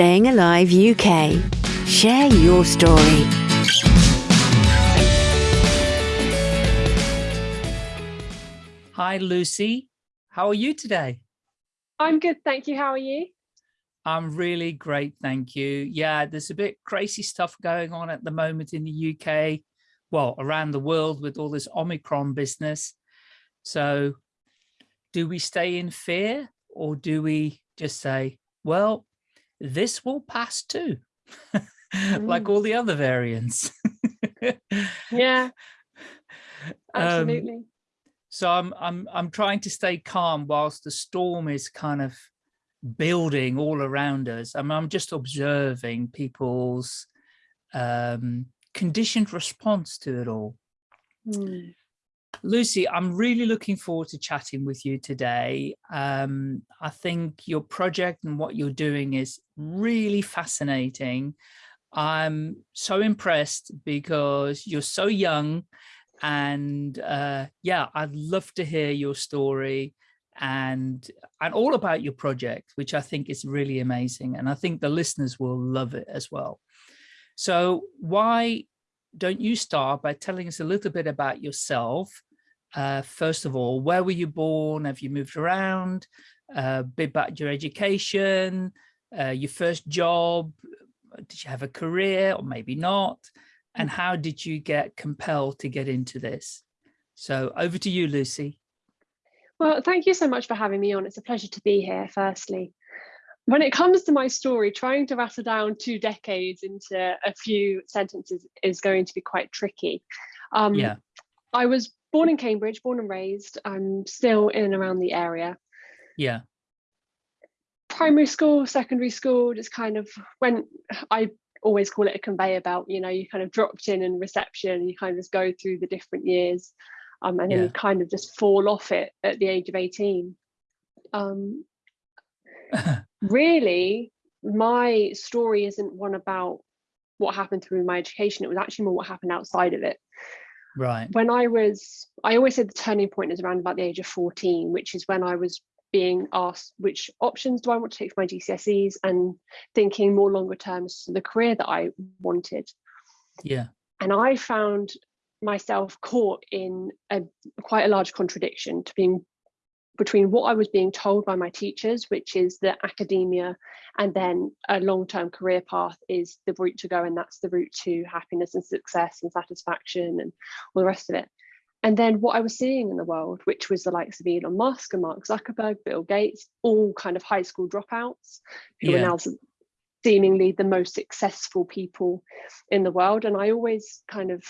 Staying Alive UK. Share your story. Hi, Lucy. How are you today? I'm good, thank you. How are you? I'm really great, thank you. Yeah, there's a bit crazy stuff going on at the moment in the UK, well, around the world with all this Omicron business. So do we stay in fear or do we just say, well, this will pass too, mm. like all the other variants. yeah, um, absolutely. Um, so I'm I'm I'm trying to stay calm whilst the storm is kind of building all around us. I mean, I'm just observing people's um, conditioned response to it all. Mm. Lucy, I'm really looking forward to chatting with you today. Um, I think your project and what you're doing is really fascinating. I'm so impressed because you're so young and uh, yeah, I'd love to hear your story and and all about your project, which I think is really amazing. And I think the listeners will love it as well. So why don't you start by telling us a little bit about yourself? Uh, first of all, where were you born? Have you moved around? Uh, bit about your education, uh, your first job. Did you have a career or maybe not? And mm. how did you get compelled to get into this? So over to you, Lucy. Well, thank you so much for having me on. It's a pleasure to be here, firstly. When it comes to my story, trying to rattle down two decades into a few sentences is going to be quite tricky. Um, yeah. I was born in Cambridge, born and raised. I'm still in and around the area. Yeah. Primary school, secondary school, just kind of when I always call it a conveyor belt, you know, you kind of dropped in and reception, you kind of just go through the different years um, and then yeah. you kind of just fall off it at the age of 18. Um, really, my story isn't one about what happened through my education. It was actually more what happened outside of it. Right. When I was, I always said the turning point is around about the age of 14, which is when I was being asked which options do I want to take for my GCSEs and thinking more longer terms the career that I wanted. Yeah. And I found myself caught in a quite a large contradiction to being between what I was being told by my teachers, which is that academia and then a long-term career path is the route to go and that's the route to happiness and success and satisfaction and all the rest of it. And then what I was seeing in the world, which was the likes of Elon Musk and Mark Zuckerberg, Bill Gates, all kind of high school dropouts who yeah. are now seemingly the most successful people in the world. And I always kind of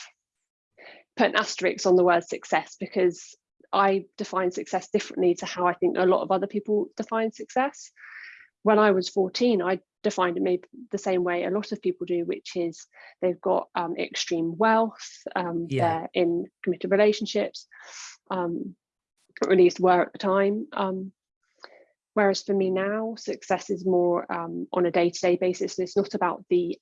put an asterisk on the word success because I define success differently to how I think a lot of other people define success. When I was 14, I defined it maybe the same way a lot of people do, which is they've got um, extreme wealth, um, yeah. they're in committed relationships, um, or at least were at the time. Um, whereas for me now, success is more um, on a day-to-day -day basis. And it's not about the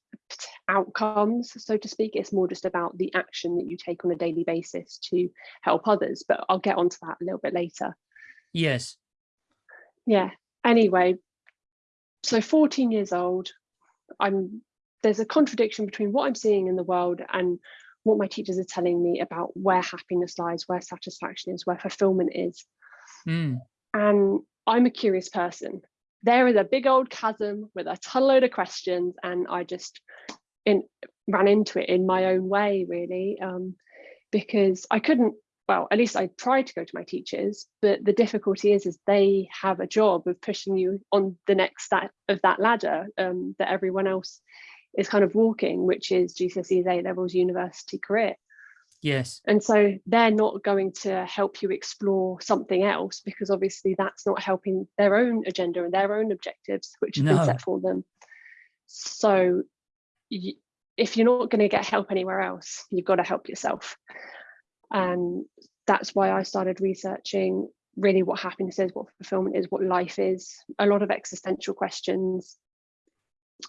outcomes, so to speak. It's more just about the action that you take on a daily basis to help others. But I'll get onto that a little bit later. Yes. Yeah. Anyway, so 14 years old, I'm there's a contradiction between what I'm seeing in the world and what my teachers are telling me about where happiness lies, where satisfaction is, where fulfillment is. Mm. And I'm a curious person there is a big old chasm with a ton load of questions and I just in, ran into it in my own way really um, because I couldn't well at least I tried to go to my teachers but the difficulty is is they have a job of pushing you on the next step of that ladder um, that everyone else is kind of walking which is GCSEs A levels university career Yes. And so they're not going to help you explore something else because obviously that's not helping their own agenda and their own objectives, which have no. been set for them. So if you're not going to get help anywhere else, you've got to help yourself. And that's why I started researching really what happiness is, what fulfillment is, what life is, a lot of existential questions,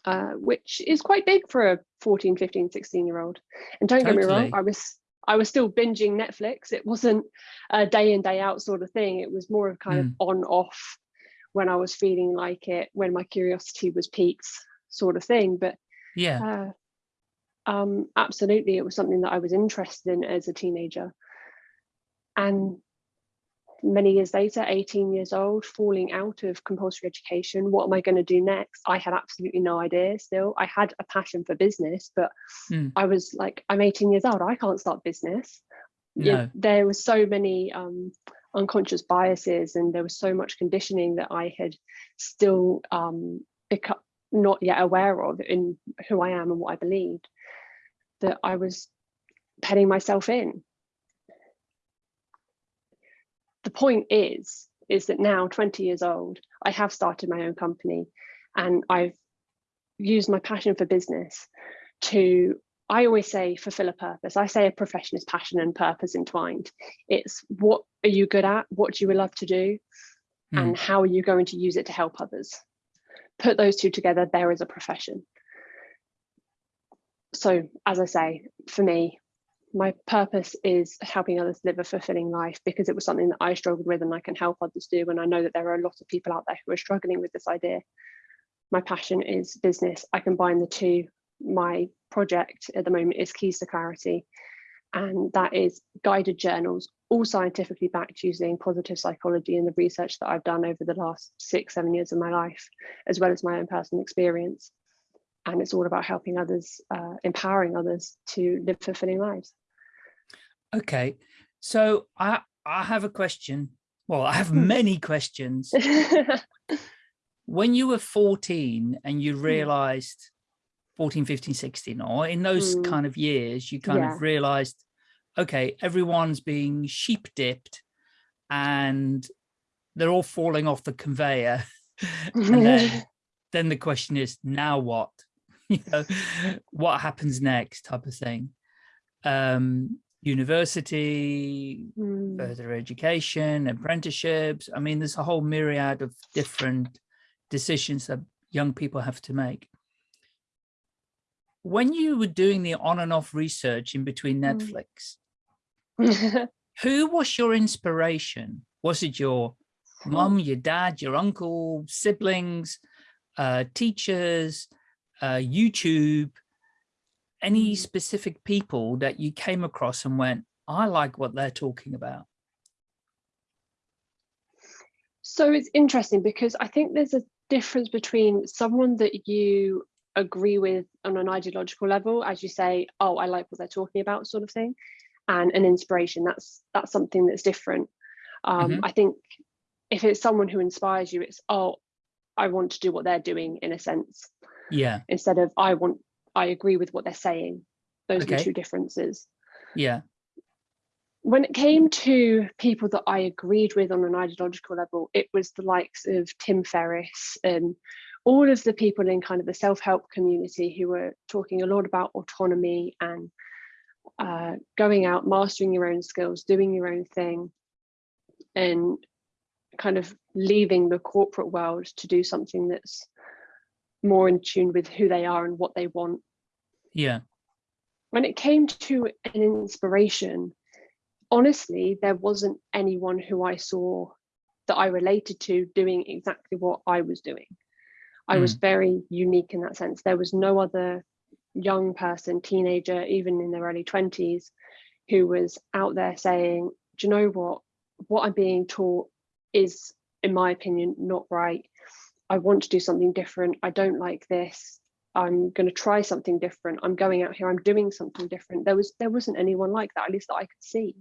uh, which is quite big for a 14, 15, 16 year old. And don't totally. get me wrong, I was I was still binging Netflix. It wasn't a day in, day out sort of thing. It was more of kind mm. of on off when I was feeling like it, when my curiosity was piqued. sort of thing. But yeah, uh, um, absolutely, it was something that I was interested in as a teenager. And many years later, 18 years old, falling out of compulsory education, what am I going to do next? I had absolutely no idea still. I had a passion for business, but Mm. I was like, I'm 18 years old, I can't start business. No. there was so many um, unconscious biases and there was so much conditioning that I had still um, become not yet aware of in who I am and what I believed that I was petting myself in. The point is, is that now 20 years old, I have started my own company and I've used my passion for business to I always say fulfill a purpose. I say a profession is passion and purpose entwined. It's what are you good at? What do you love to do? Hmm. And how are you going to use it to help others? Put those two together, there is a profession. So, as I say, for me, my purpose is helping others live a fulfilling life because it was something that I struggled with and I can help others do. And I know that there are a lot of people out there who are struggling with this idea. My passion is business. I combine the two my project at the moment is Keys to Clarity, and that is guided journals, all scientifically backed using positive psychology and the research that I've done over the last six, seven years of my life, as well as my own personal experience. And it's all about helping others, uh, empowering others to live fulfilling lives. Okay, so I I have a question. Well, I have many questions. When you were 14 and you realized 14, 15, 16, or in those Mm. kind of years, you kind Yeah. of realized, okay, everyone's being sheep dipped and they're all falling off the conveyor. and then, then the question is, now what? You know, what happens next type of thing. Um, university, Mm, further education, apprenticeships. I mean, there's a whole myriad of different decisions that young people have to make. When you were doing the on and off research in between Mm. Netflix, who was your inspiration? Was it your mum, your dad, your uncle, siblings, uh, teachers, uh, YouTube, any Mm. specific people that you came across and went, I like what they're talking about? So it's interesting because I think there's a difference between someone that you agree with on an ideological level, as you say, oh, I like what they're talking about, sort of thing, and an inspiration. That's that's something that's different. Um, Mhm. I think if it's someone who inspires you, it's oh, I want to do what they're doing in a sense, Yeah, instead of I want I agree with what they're saying. Those are the two differences. Yeah, when it came to people that I agreed with on an ideological level, it was the likes of Tim Ferriss and all of the people in kind of the self-help community who were talking a lot about autonomy and uh, going out, mastering your own skills, doing your own thing, and kind of leaving the corporate world to do something that's more in tune with who they are and what they want yeah, when it came to an inspiration, honestly, there wasn't anyone who I saw that I related to doing exactly what I was doing. I was hmm. very unique in that sense. There was no other young person, teenager, even in their early 20s, who was out there saying, Do you know what? What I'm being taught is, in my opinion, not right. I want to do something different. I don't like this. I'm going to try something different. I'm going out here. I'm doing something different. There was there wasn't anyone like that, at least that I could see.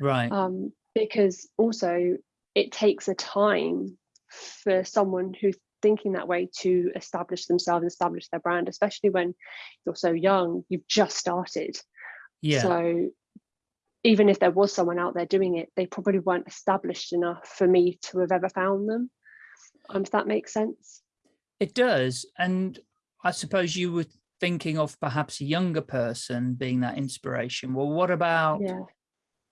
right. Um, because also it takes a time for someone who's thinking that way to establish themselves, establish their brand, especially when you're so young. You've just started. yeah, So even if there was someone out there doing it, they probably weren't established enough for me to have ever found them. Um, if that makes sense. it does. And I suppose you were thinking of perhaps a younger person being that inspiration. Well, what about Yeah.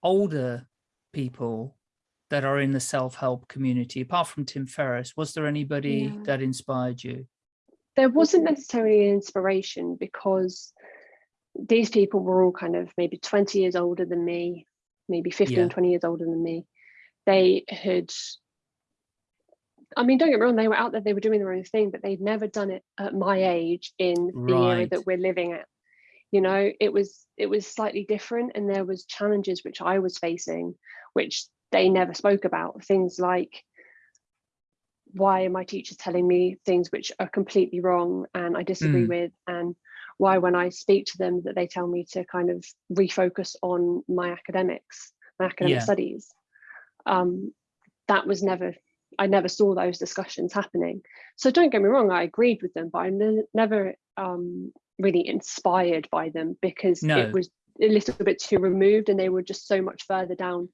older people that are in the self-help community? Apart from Tim Ferriss, was there anybody Yeah. that inspired you? there wasn't necessarily an inspiration because these people were all kind of maybe 20 years older than me, maybe 15, Yeah. 20 years older than me. They had I mean, don't get me wrong, they were out there, they were doing their own thing, but they'd never done it at my age in the era that we're living at. You know, it was it was slightly different and there was challenges which I was facing, which they never spoke about. Things like why are my teachers telling me things which are completely wrong and I disagree Mm. with and why when I speak to them that they tell me to kind of refocus on my academics, my academic Yeah. studies. Um, that was never, I never saw those discussions happening. So don't get me wrong, I agreed with them, but I ne- never um, really inspired by them because No. it was a little bit too removed and they were just so much further down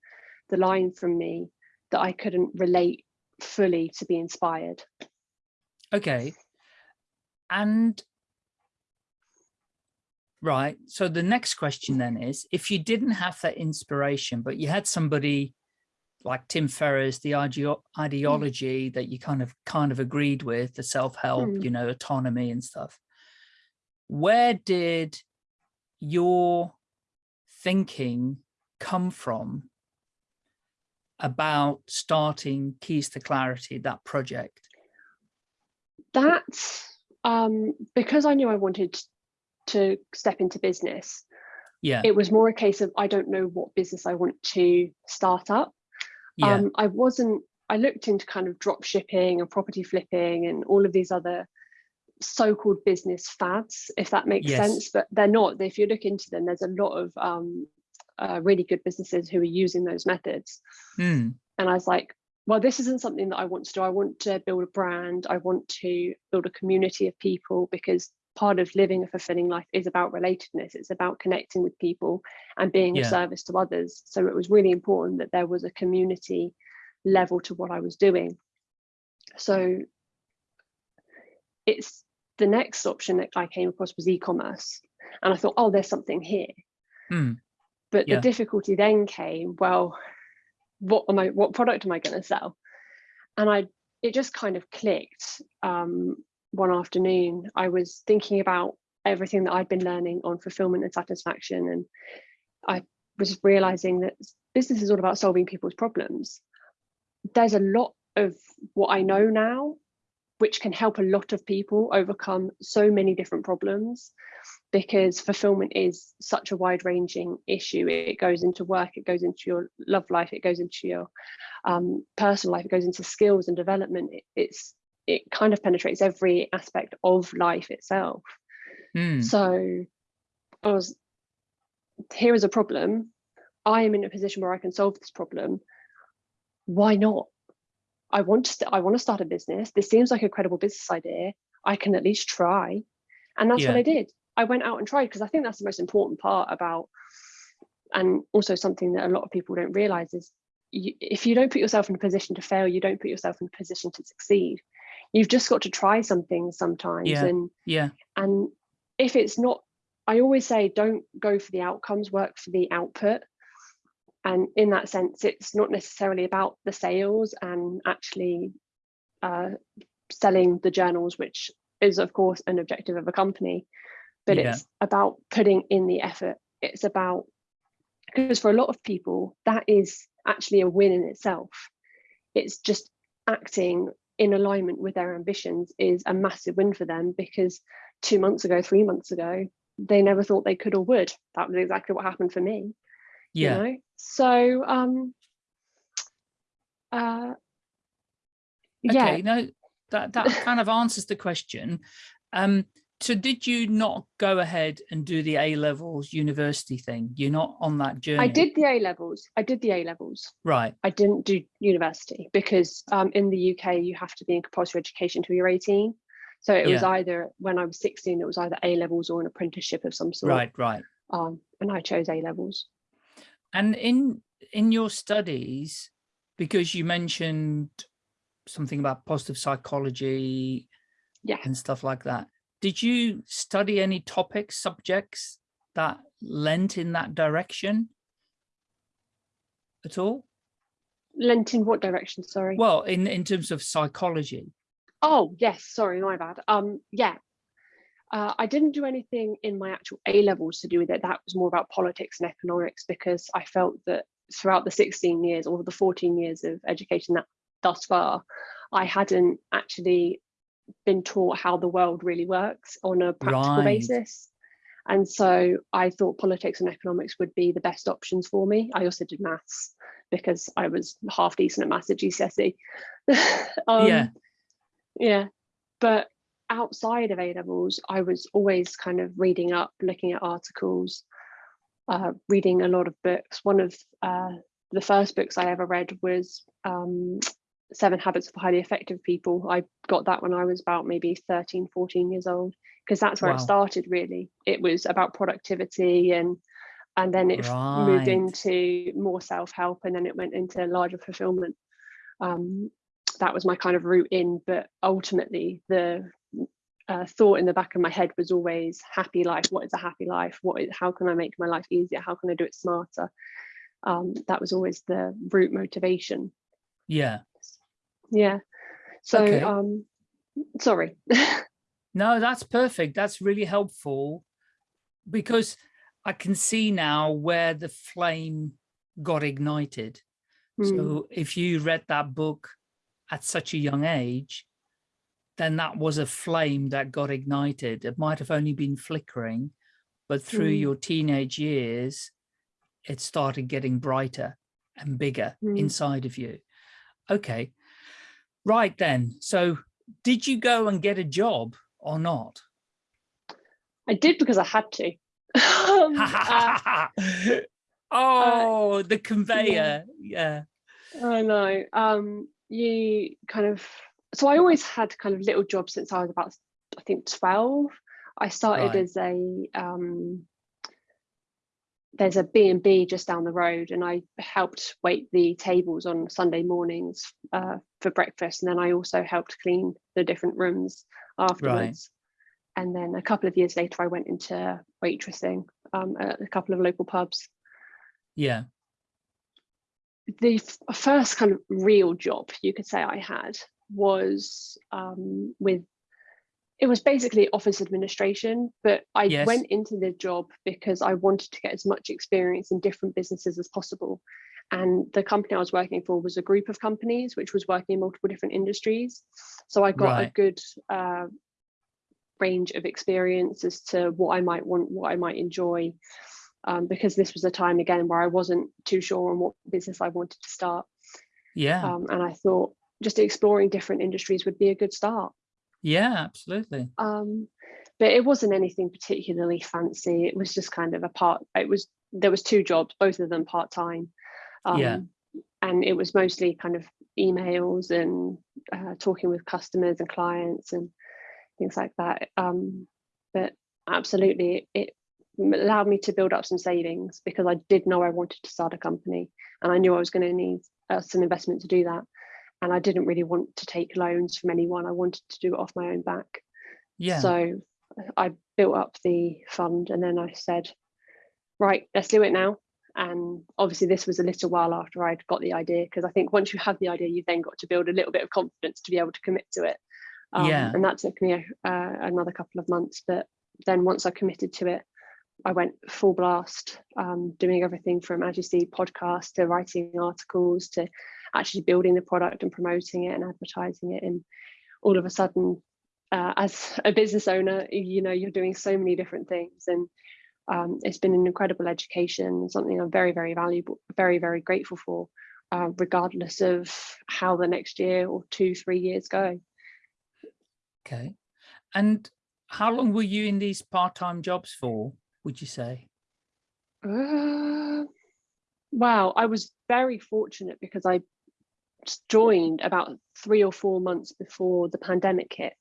the line from me that I couldn't relate fully to be inspired. Okay. And right. So the next question then is if you didn't have that inspiration, but you had somebody like Tim Ferriss, the ideo- ideology that you kind of kind of agreed with, the self-help, Hmm. you know, autonomy and stuff. Where did your thinking come from about starting Keys to Clarity, that project? That, um, because I knew I wanted to step into business, Yeah. it was more a case of I don't know what business I want to start up. Yeah. Um, I wasn't, I looked into kind of drop shipping and property flipping and all of these other so-called business fads, if that makes Yes. sense, but they're not. If you look into them, there's a lot of um, uh, really good businesses who are using those methods. Hmm. And I was like, well, this isn't something that I want to do. I want to build a brand. I want to build a community of people because part of living a fulfilling life is about relatedness. It's about connecting with people and being Yeah. of service to others. So it was really important that there was a community level to what I was doing. So it's the next option that I came across was e-commerce. And I thought, oh, there's something here. Hmm. But Yeah. the difficulty then came, well, what am I what product am I going to sell? And I it just kind of clicked um, one afternoon. I was thinking about everything that I'd been learning on fulfillment and satisfaction. And I was realizing that business is all about solving people's problems. There's a lot of what I know now, which can help a lot of people overcome so many different problems because fulfillment is such a wide ranging issue. It goes into work, it goes into your love life, it goes into your um, personal life, it goes into skills and development. It, it's it kind of penetrates every aspect of life itself. Hmm. So I was here is a problem. I am in a position where I can solve this problem. Why not? I want to st- I want to start a business. This seems like a credible business idea. I can at least try. And that's what I did. I went out and tried because I think that's the most important part about and also something that a lot of people don't realize is you, if you don't put yourself in a position to fail, you don't put yourself in a position to succeed. You've just got to try something sometimes Yeah. and Yeah. and if it's not i always say don't go for the outcomes work for the output and in that sense it's not necessarily about the sales and actually uh, selling the journals which is of course an objective of a company but Yeah. it's about putting in the effort it's about because for a lot of people that is actually a win in itself it's just acting in alignment with their ambitions is a massive win for them because two months ago, three months ago, they never thought they could or would. That was exactly what happened for me. Yeah. You know? So um uh yeah, Okay. No, that that kind of answers the question. Um, so did you not go ahead and do the A levels university thing? You're not on that journey. I did the A levels. I did the A levels. Right. I didn't do university because um in the UK you have to be in compulsory education till you're 18. So it was either when I was 16, it was either A levels or an apprenticeship of some sort. Right. Right. Um, and I chose A levels. And in in your studies, because you mentioned something about positive psychology Yeah. and stuff like that, did you study any topics, subjects that lent in that direction at all? Lent in what direction? Sorry. Well, in in terms of psychology. Oh, yes, sorry, my bad. Um, yeah. Uh, I didn't do anything in my actual A levels to do with it. That was more about politics and economics because I felt that throughout the 16 years or the 14 years of education that thus far, I hadn't actually been taught how the world really works on a practical Right. basis. And so I thought politics and economics would be the best options for me. I also did maths because I was half decent at maths at GCSE. um, Yeah. Yeah. But outside of A levels, I was always kind of reading up, looking at articles, uh, reading a lot of books. One of uh, the first books I ever read was um, Seven Habits of Highly Effective People. I got that when I was about maybe 13, 14 years old, because that's where Wow. it started really. It was about productivity and and then it f- moved into more self-help and then it went into larger fulfillment. Um, that was my kind of route in, but ultimately the uh, thought in the back of my head was always happy life. What is a happy life? What is, how can I make my life easier? How can I do it smarter? Um, that was always the root motivation. Yeah. Yeah. So, Okay. um, sorry. No, that's perfect. That's really helpful because I can see now where the flame got ignited. Mm, So if you read that book at such a young age, then that was a flame that got ignited. It might have only been flickering, but through Mm. your teenage years, it started getting brighter and bigger Mm. inside of you. Okay, right then. So did you go and get a job or not? I did because I had to. um, uh, oh, the conveyor. Yeah. I know. Um, you kind of so I always had kind of little jobs since I was about I think 12. I started Right. as a um there's a B&B just down the road and I helped wait the tables on Sunday mornings uh, for breakfast and then I also helped clean the different rooms afterwards. And then a couple of years later I went into waitressing um, at a couple of local pubs Yeah. the first kind of real job you could say I had was um, with it was basically office administration, but I Yes. went into the job because I wanted to get as much experience in different businesses as possible. And the company I was working for was a group of companies which was working in multiple different industries. So I got a good uh, range of experience as to what I might want, what I might enjoy, um, because this was a time again where I wasn't too sure on what business I wanted to start. Yeah. Um, and I thought just exploring different industries would be a good start. Yeah, absolutely. Um, but it wasn't anything particularly fancy. It was just kind of a part. It was there was two jobs, both of them part time. Um, Yeah. And it was mostly kind of emails and uh, talking with customers and clients and things like that. Um, but absolutely, it allowed me to build up some savings because I did know I wanted to start a company and I knew I was going to need uh, some investment to do that. And I didn't really want to take loans from anyone. I wanted to do it off my own back. Yeah. So I built up the fund and then I said, right, let's do it now. And obviously, this was a little while after I'd got the idea because I think once you have the idea, you've then got to build a little bit of confidence to be able to commit to it. Um, Yeah. And that took me uh, another couple of months. But then once I committed to it, I went full blast, um, doing everything from, as you see, podcasts to writing articles to actually building the product and promoting it and advertising it. And all of a sudden, uh, as a business owner, you know, you're doing so many different things. And um, it's been an incredible education, something I'm very, very valuable, very, very grateful for, uh, regardless of how the next year or two, three years go. Okay. And how long were you in these part-time jobs for, would you say? Uh, wow, I was very fortunate because I joined about three or four months before the pandemic hit,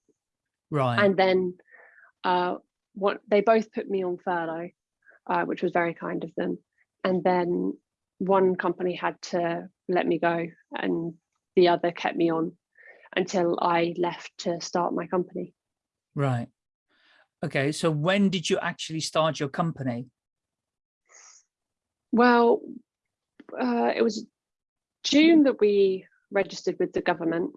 Right. and then uh, what they both put me on furlough, uh, which was very kind of them. And then one company had to let me go, and the other kept me on until I left to start my company. right. Okay. So when did you actually start your company? Well, uh, it was June that we registered with the government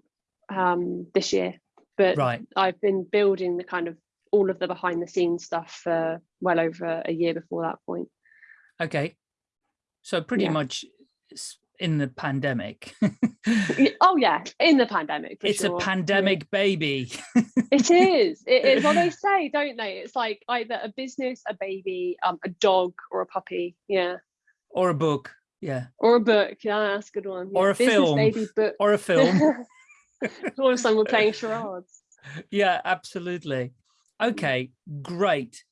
um, this year, but Right. I've been building the kind of all of the behind the scenes stuff for well over a year before that point. Okay. So pretty Yeah. much in the pandemic. oh yeah, in the pandemic. it's sure. a pandemic yeah. baby. it is. It is. what they say, don't they? It's like either a business, a baby, um, a dog, or a puppy. Yeah. Or a book. Yeah. Or a book. Yeah, that's a good one. Or yeah. a business, film. Baby, book. Or a film. or someone playing charades. Yeah, absolutely. Okay, great.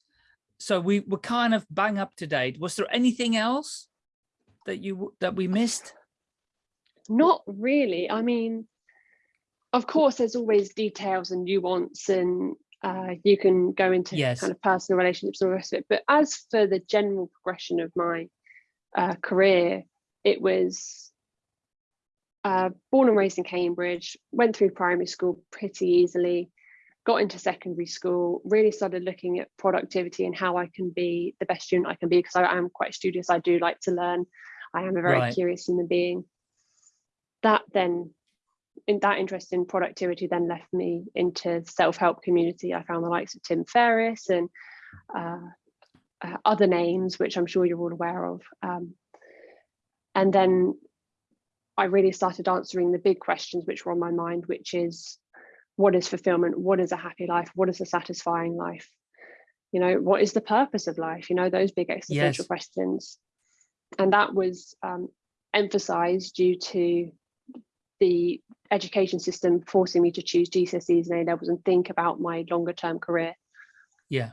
So we were kind of bang up to date. Was there anything else that you that we missed? Not really. I mean, of course, there's always details and nuance, and uh, you can go into yes. kind of personal relationships and the rest of it. But as for the general progression of my uh, career, it was uh, born and raised in Cambridge, went through primary school pretty easily, got into secondary school, really started looking at productivity and how I can be the best student I can be because I am quite studious. I do like to learn. I am a very right. curious human being. That then, in that interest in productivity, then left me into self-help community. I found the likes of Tim Ferriss and uh, uh, other names, which I'm sure you're all aware of. Um, and then I really started answering the big questions which were on my mind, which is what is fulfillment? What is a happy life? What is a satisfying life? You know, what is the purpose of life? You know, those big existential yes. questions. And that was um, emphasized due to the education system forcing me to choose GCSEs and A levels and think about my longer term career. Yeah.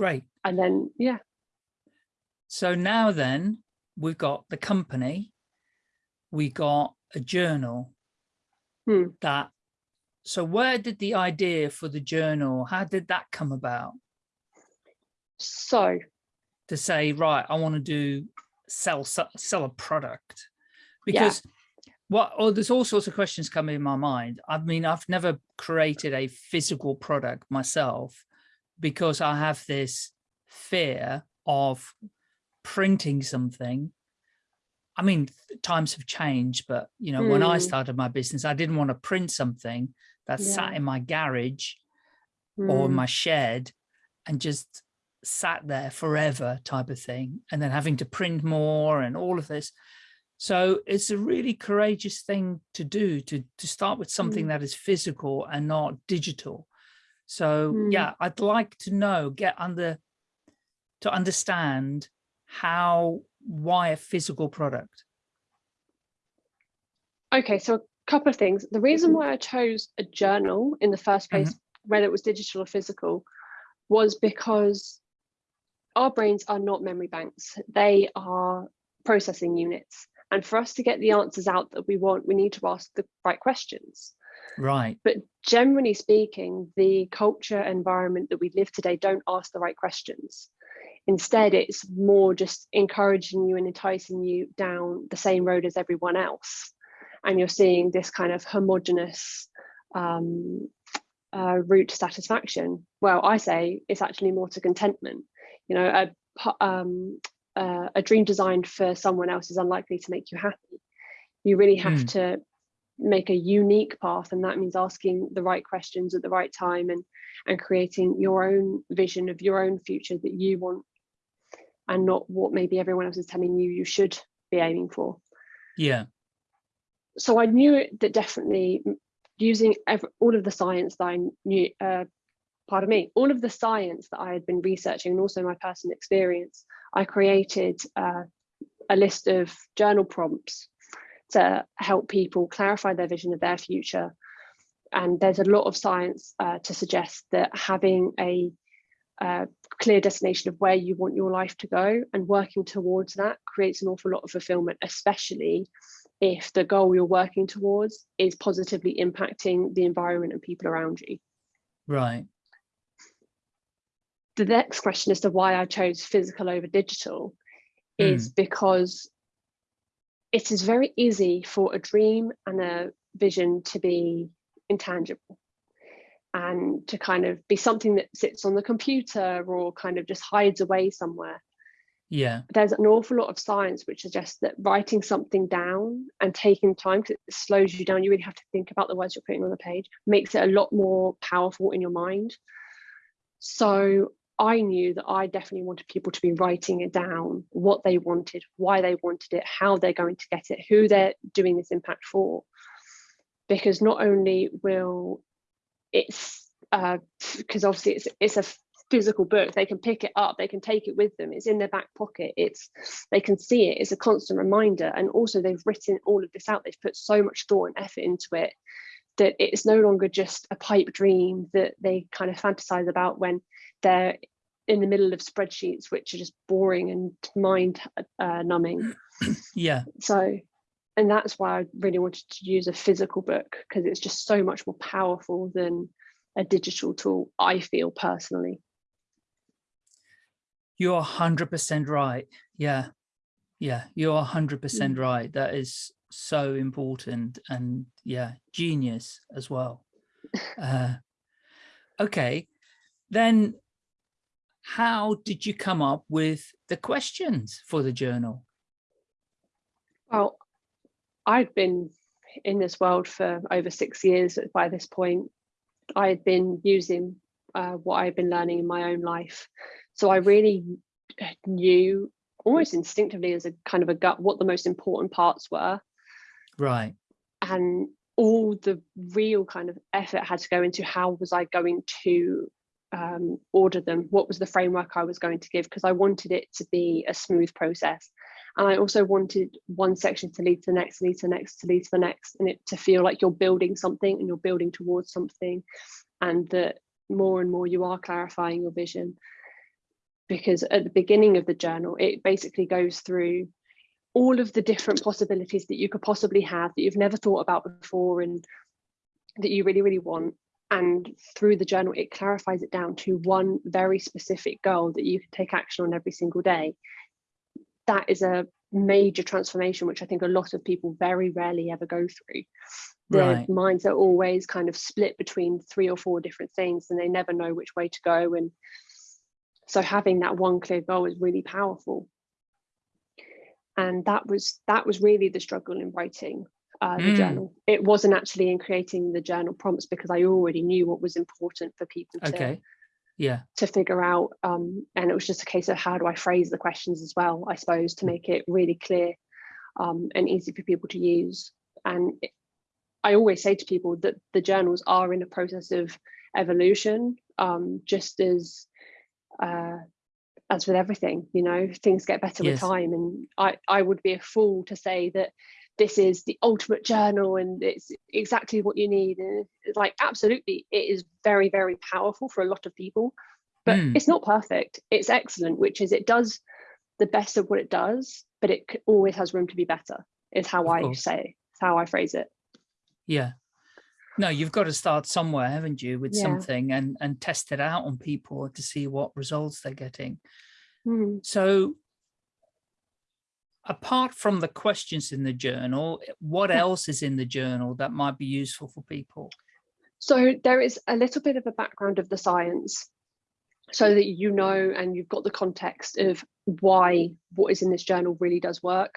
Great. And then, yeah. So now then we've got the company, we got a journal hmm. that so where did the idea for the journal, how did that come about? So to say, right, I want to do sell sell a product because yeah. what oh there's all sorts of questions coming in my mind. I mean, I've never created a physical product myself because I have this fear of printing something I mean, times have changed, but you know, mm. when I Hmm. started my business, I didn't want to print something that Yeah. sat in my garage or Mm. my shed and just sat there forever type of thing. And then having to print more and all of this. So it's a really courageous thing to do to, to start with something Mm. that is physical and not digital. So Mm. yeah, I'd like to know, get under, to understand how, why a physical product? Okay, so a couple of things. The reason why I chose a journal in the first place, whether it was digital or physical, was because our brains are not memory banks. They are processing units. And for us to get the answers out that we want, we need to ask the right questions. Right. But generally speaking, the culture environment that we live today don't ask the right questions. Instead, it's more just encouraging you and enticing you down the same road as everyone else. And you're seeing this kind of homogenous um, uh, route to satisfaction. Well, I say it's actually more to contentment. You know, a, um, uh, a dream designed for someone else is unlikely to make you happy. You really have Mm. to make a unique path, and that means asking the right questions at the right time and and creating your own vision of your own future that you want and not what maybe everyone else is telling you you should be aiming for. Yeah. So I knew that definitely using every, all of the science that I knew, uh, pardon me, all of the science that I had been researching and also my personal experience, I created uh, a list of journal prompts to help people clarify their vision of their future. And there's a lot of science uh, to suggest that having a uh, clear destination of where you want your life to go and working towards that creates an awful lot of fulfillment, especially if the goal you're working towards is positively impacting the environment and people around you. Right. The next question as to why I chose physical over digital is because it is very easy for a dream and a vision to be intangible and to kind of be something that sits on the computer or kind of just hides away somewhere. Yeah. There's an awful lot of science which suggests that writing something down and taking time because it slows you down, you really have to think about the words you're putting on the page, makes it a lot more powerful in your mind. So I knew that I definitely wanted people to be writing it down, what they wanted, why they wanted it, how they're going to get it, who they're doing this impact for. Because not only will it's because uh, obviously it's it's a physical book they can pick it up they can take it with them it's in their back pocket it's they can see it it's a constant reminder and also they've written all of this out they've put so much thought and effort into it that it's no longer just a pipe dream that they kind of fantasize about when they're in the middle of spreadsheets which are just boring and mind uh, numbing. Yeah. So and that's why i really wanted to use a physical book because it's just so much more powerful than a digital tool i feel personally. You're 100% right. Yeah. Yeah you're 100% mm. right. That is so important and yeah genius as well. Uh, okay. Then how did you come up with the questions for the journal? Well i'd been in this world for over six years by this point. I had been using uh, what i've been learning in my own life. So i really knew almost instinctively as a kind of a gut what the most important parts were. Right. And all the real kind of effort had to go into how was I going to um, order them? What was the framework I was going to give? Because I wanted it to be a smooth process. And I also wanted one section to lead to the next, lead to the next, to lead to the next, and it to feel like you're building something and you're building towards something, and that more and more you are clarifying your vision. Because at the beginning of the journal, it basically goes through all of the different possibilities that you could possibly have that you've never thought about before and that you really, really want. And through the journal, it clarifies it down to one very specific goal that you can take action on every single day. That is a major transformation, which I think a lot of people very rarely ever go through. Their right. minds are always kind of split between three or four different things and they never know which way to go. And so having that one clear goal is really powerful and that was that was really the struggle in writing uh, the mm. journal. It wasn't actually in creating the journal prompts because I already knew what was important for people to okay. yeah to figure out. Um, and it was just a case of how do I phrase the questions as well, I suppose, to make it really clear um, and easy for people to use. And it, I always say to people that the journals are in a process of evolution, um, just as uh, as with everything, you know, things get better yes. with time. And I, I would be a fool to say that this is the ultimate journal and it's exactly what you need. And it's like, absolutely, it is very, very powerful for a lot of people, but mm. it's not perfect. It's excellent, which is it does the best of what it does, but it always has room to be better, is how of I course. say, how I phrase it. Yeah. No, you've got to start somewhere, haven't you, with yeah. something and, and test it out on people to see what results they're getting. Mm. So apart from the questions in the journal, what else is in the journal that might be useful for people? So there is a little bit of a background of the science so that you know and you've got the context of why what is in this journal really does work.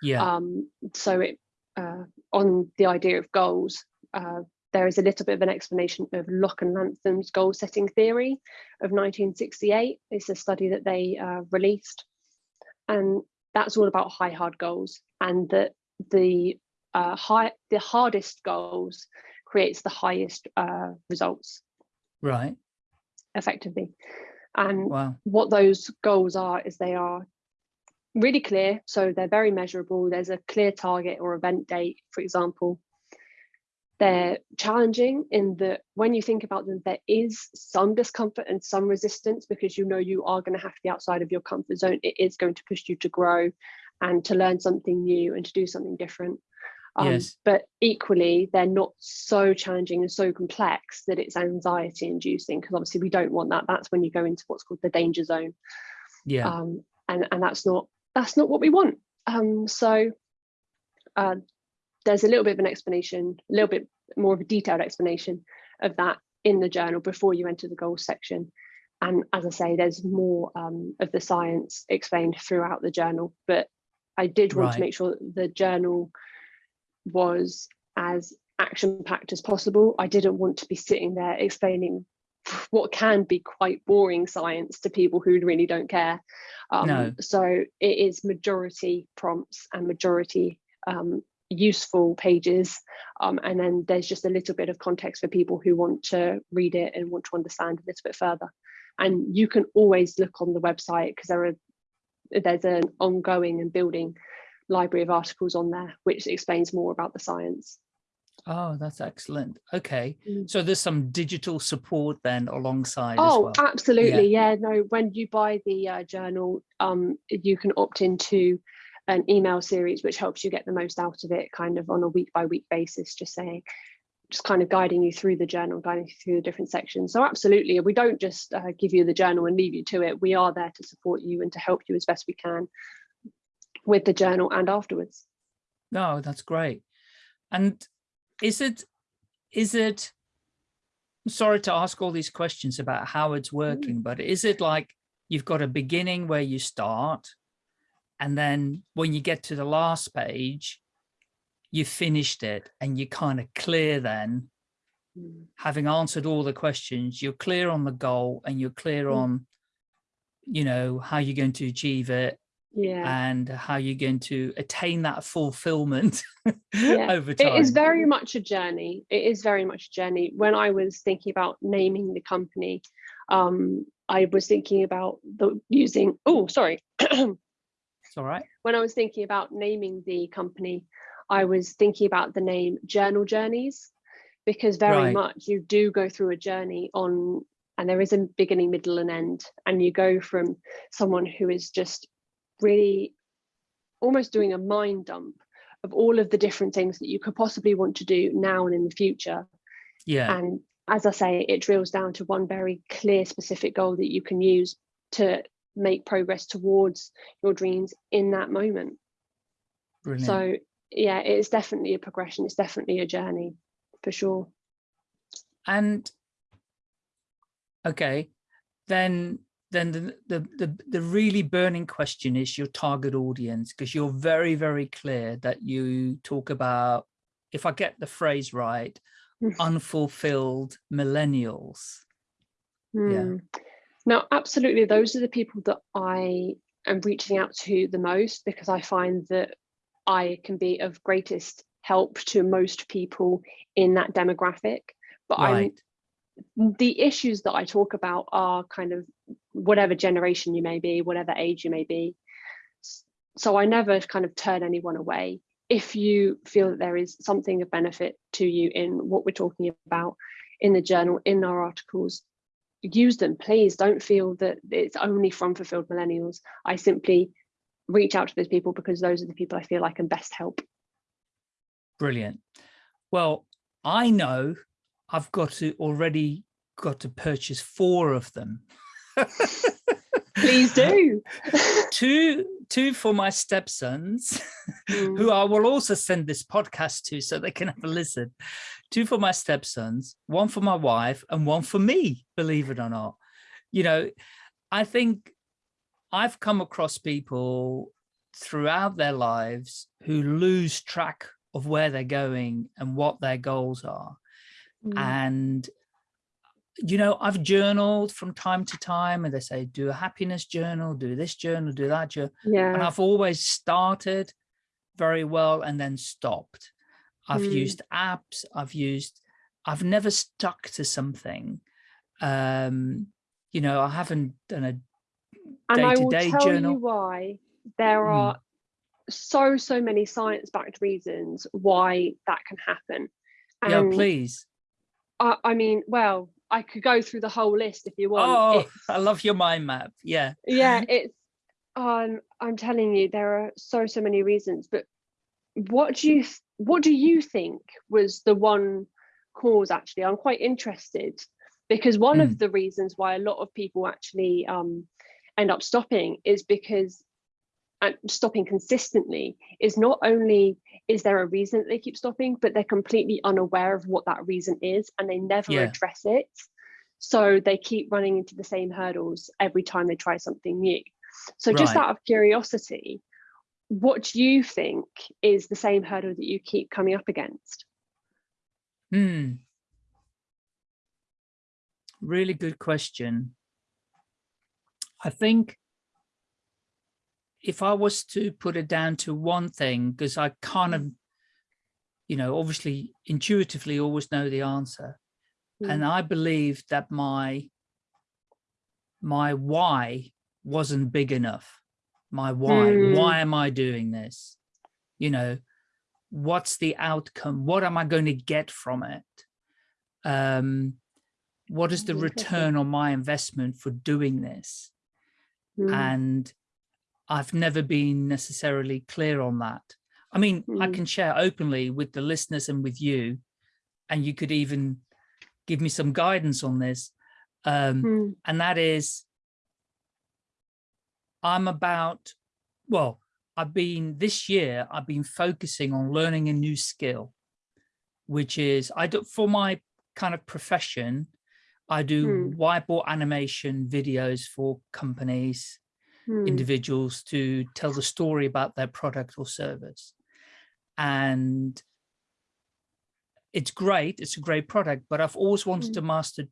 Yeah. Um, so it uh, on the idea of goals, uh, there is a little bit of an explanation of Locke and Latham's goal setting theory of 1968. It's a study that they uh, released. And that's all about high hard goals and that the uh, high the hardest goals creates the highest uh, results. Right. Effectively. And wow. what those goals are is they are really clear. So they're very measurable. There's a clear target or event date, for example. They're challenging in that when you think about them, there is some discomfort and some resistance because you know you are going to have to be outside of your comfort zone. It is going to push you to grow and to learn something new and to do something different. Um, yes. But equally, they're not so challenging and so complex that it's anxiety inducing because obviously we don't want that. That's when you go into what's called the danger zone. Yeah. Um, and, and that's not that's not what we want. Um, so uh, there's a little bit of an explanation, a little bit more of a detailed explanation of that in the journal before you enter the goals section. And as I say, there's more um, of the science explained throughout the journal, but I did want right. to make sure that the journal was as action packed as possible. I didn't want to be sitting there explaining what can be quite boring science to people who really don't care. Um, No. So it is majority prompts and majority um, useful pages. Um, and then there's just a little bit of context for people who want to read it and want to understand a little bit further. And you can always look on the website because there are there's an ongoing and building library of articles on there which explains more about the science. Oh, that's excellent. Okay. Mm. So there's some digital support then alongside as Oh, well. absolutely. Yeah. no, when you buy the uh, journal, um, you can opt into an email series, which helps you get the most out of it kind of on a week by week basis, just saying, just kind of guiding you through the journal, guiding you through the different sections. So absolutely, we don't just uh, give you the journal and leave you to it. We are there to support you and to help you as best we can with the journal and afterwards. No, that's great. And is it, is it, sorry to ask all these questions about how it's working, but is it like you've got a beginning where you start and then when you get to the last page, you finished it and you're kind of clear then, Mm. having answered all the questions, you're clear on the goal and you're clear Mm. on, you know, how you're going to achieve it Yeah. and how you're going to attain that fulfillment Yeah, over time. It is very much a journey. It is very much a journey. When I was thinking about naming the company, um, I was thinking about the using, oh, sorry. It's all right. when I was thinking about naming the company, I was thinking about the name Journal Journeys, because very Right. much you do go through a journey on, and there is a beginning, middle, and end, and you go from someone who is just really almost doing a mind dump of all of the different things that you could possibly want to do now and in the future. Yeah. And as I say, it drills down to one very clear, specific goal that you can use to make progress towards your dreams in that moment. Brilliant. So yeah, it's definitely a progression. It's definitely a journey for sure. and okay, then then the, the the the really burning question is your target audience because you're very very clear that you talk about if I get the phrase right Mm. unfulfilled millennials Yeah. Now, absolutely, those are the people that I am reaching out to the most because I find that I can be of greatest help to most people in that demographic. But right I'm the issues that I talk about are kind of whatever generation you may be, whatever age you may be. So I never kind of turn anyone away. If you feel that there is something of benefit to you in what we're talking about in the journal, in our articles, use them, please. Don't feel that it's only from fulfilled millennials. I simply reach out to those people because those are the people I feel I can best help. brilliant well I know I've got to already got to purchase four of them Please do. two two for my stepsons Mm. who I will also send this podcast to so they can have a listen. Two for my stepsons, one for my wife and one for me, believe it or not. You know, I think I've come across people throughout their lives who lose track of where they're going and what their goals are. Mm. And, you know, I've journaled from time to time and they say, do a happiness journal, do this journal, do that journal and. I've always started very well and then stopped. I've Mm. used apps, I've used, I've never stuck to something. Um, you know, I haven't done a And I will day-to-day tell journal. you why. There Mm. are so, so many science-backed reasons why that can happen. yeah, And please. I, I mean, well, I could go through the whole list if you want. Oh, It's- I love your mind map. Yeah. yeah it's um i'm telling you there are so so many reasons but what do you what do you think was the one cause actually i'm quite interested because one Mm. of the reasons why a lot of people actually um end up stopping is because and stopping consistently is not only is there a reason that they keep stopping but they're completely unaware of what that reason is and they never Yeah. address it so they keep running into the same hurdles every time they try something new so just Right. out of curiosity what do you think is the same hurdle that you keep coming up against Hmm. really good question. I think if I was to put it down to one thing, because I kind of, you know, obviously intuitively always know the answer. Mm. And I believe that my my why wasn't big enough. My why, mm. why am I doing this? You know, what's the outcome? What am I going to get from it? Um, what is the return on my investment for doing this? Mm. And I've never been necessarily clear on that. I mean, mm. I can share openly with the listeners and with you, and you could even give me some guidance on this. Um, mm. And that is, I'm about, well, I've been, this year, I've been focusing on learning a new skill, which is, I do, for my kind of profession, I do mm. whiteboard animation videos for companies, mm. individuals to tell the story about their product or service. And it's great, it's a great product, but I've always wanted mm. to master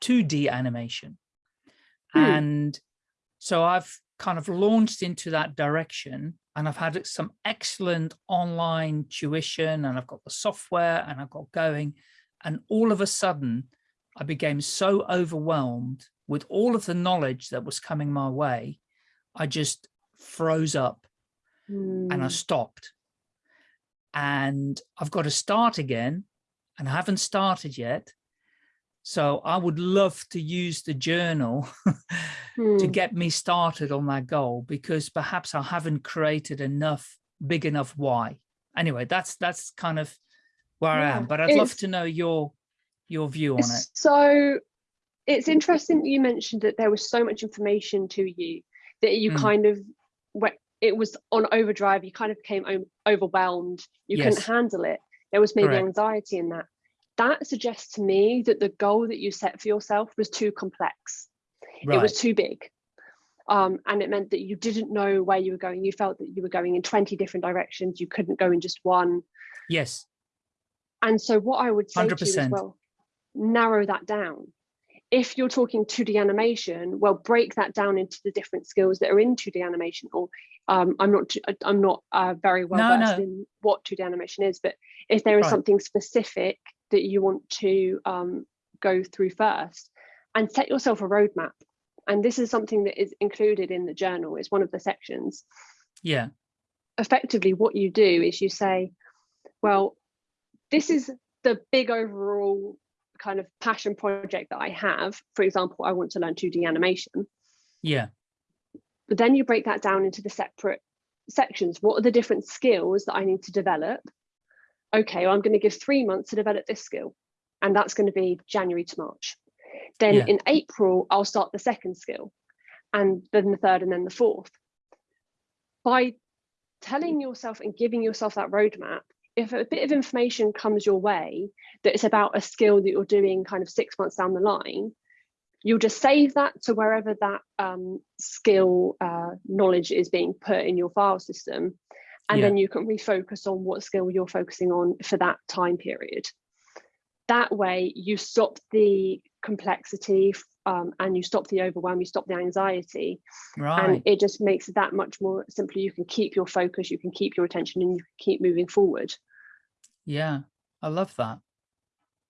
2D animation. Hmm. And so I've kind of launched into that direction and I've had some excellent online tuition and I've got the software and I've got going and all of a sudden I became so overwhelmed with all of the knowledge that was coming my way I just froze up mm. and I hmm. stopped and I've got to start again and I haven't started yet so I would love to use the journal mm. to hmm. get me started on that goal because perhaps I haven't created enough big enough why. Anyway, that's that's kind of where yeah, I am, but I'd love to know your your view on it. So it's interesting that you mentioned that there was so much information to you that you mm. kind of it was on overdrive, you kind of became overwhelmed, you yes. couldn't handle it. There was maybe Correct. anxiety in that that suggests to me that the goal that you set for yourself was too complex. Right. It was too big. Um, and it meant that you didn't know where you were going. You felt that you were going in 20 different directions. You couldn't go in just one. Yes. And so what I would say 100%. to you as well, narrow that down. If you're talking 2D animation, well, break that down into the different skills that are in 2D animation. Or um, I'm not, I'm not uh, very well no, versed no. in what 2D animation is, but if there is right. something specific that you want to um, go through first and set yourself a roadmap. And this is something that is included in the journal, it's one of the sections. Yeah. Effectively, what you do is you say, well, this is the big overall kind of passion project that I have. For example, I want to learn 2D animation. Yeah. But then you break that down into the separate sections. What are the different skills that I need to develop? okay, well, I'm going to give three months to develop this skill. And that's going to be January to March. Then yeah. in April, I'll start the second skill and then the third and then the fourth. By telling yourself and giving yourself that roadmap, if a bit of information comes your way that it's about a skill that you're doing kind of six months down the line, you'll just save that to wherever that um, skill uh, knowledge is being put in your file system and yeah. then you can refocus on what skill you're focusing on for that time period. That way you stop the complexity um, and you stop the overwhelm, you stop the anxiety. Right. And it just makes it that much more simpler. You can keep your focus, you can keep your attention and you can keep moving forward. Yeah, I love that.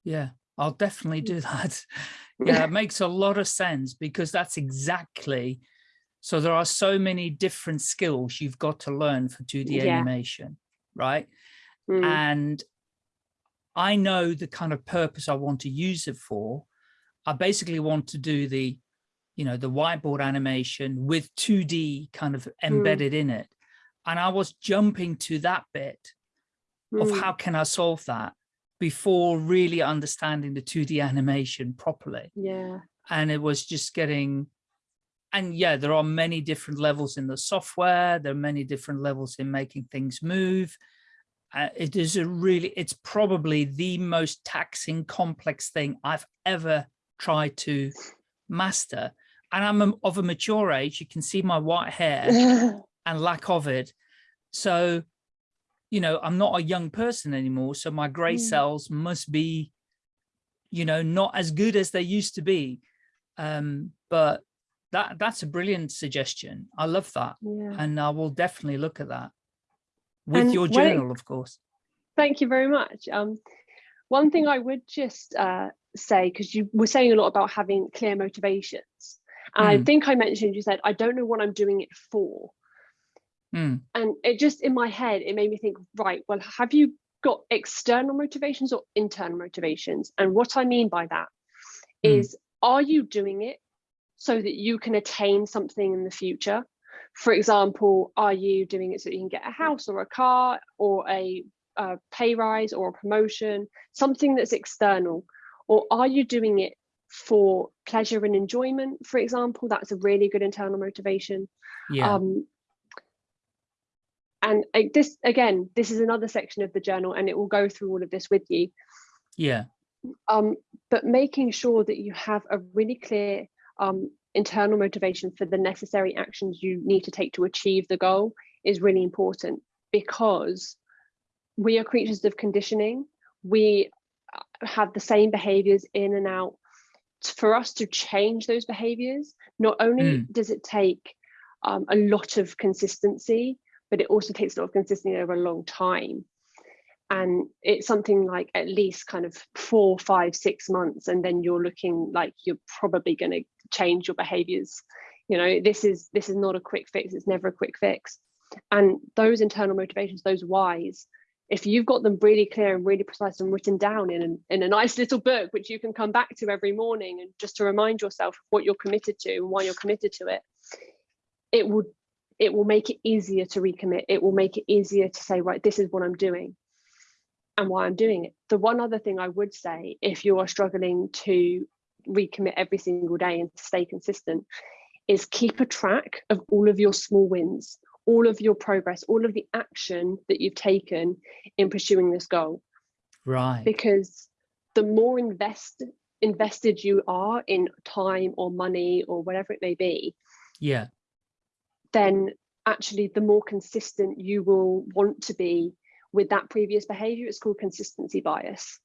Yeah, I'll definitely do that. Yeah, it makes a lot of sense because that's exactly so there are so many different skills you've got to learn for 2D yeah. animation, right? Mm. And I know the kind of purpose I want to use it for. I basically want to do the, you know, the whiteboard animation with 2D kind of mm. embedded mm. in it. And I was jumping to that bit mm. of how can I solve that before really understanding the 2D animation properly. Yeah. And it was just getting and yeah, there are many different levels in the software. There are many different levels in making things move. Uh, it is a really, it's probably the most taxing, complex thing I've ever tried to master. And I'm of a mature age. You can see my white hair and lack of it. So, you know, I'm not a young person anymore. So my gray mm. cells must be you know, not as good as they used to be. Um, but that that's a brilliant suggestion. I love that. Yeah. And I will definitely look at that with And your journal, of course. Thank you very much. Um, one thing I would just uh, say, because you were saying a lot about having clear motivations, and I Mm. think I mentioned you said, I don't know what I'm doing it for. Mm, And it just in my head, it made me think, right, well, have you got external motivations or internal motivations? And what I mean by that Mm. is, are you doing it so that you can attain something in the future? For example, are you doing it so you can get a house or a car or a, a pay rise or a promotion, something that's external? Or are you doing it for pleasure and enjoyment, for example? That's a really good internal motivation. yeah. Um, and this again, this is another section of the journal, and it will go through all of this with you. yeah. Um, but making sure that you have a really clear um, internal motivation for the necessary actions you need to take to achieve the goal is really important because we are creatures of conditioning. We have the same behaviors in and out. For us to change those behaviors, not only Mm. does it take um, a lot of consistency, but it also takes a lot of consistency over a long time. And it's something like at least kind of four, five, six months, and then you're looking like you're probably going to change your behaviors. You know, this is this is not a quick fix. It's never a quick fix. And those internal motivations, those whys, if you've got them really clear and really precise and written down in in a nice little book, which you can come back to every morning and just to remind yourself what you're committed to and why you're committed to it, it will it will make it easier to recommit. It will make it easier to say, right, this is what I'm doing and why I'm doing it. The one other thing I would say, if you are struggling to recommit every single day and to stay consistent, is keep a track of all of your small wins, all of your progress, all of the action that you've taken in pursuing this goal. Right. Because the more invest, invested you are in time or money or whatever it may be, Yeah. then actually the more consistent you will want to be with that previous behavior. It's called consistency bias.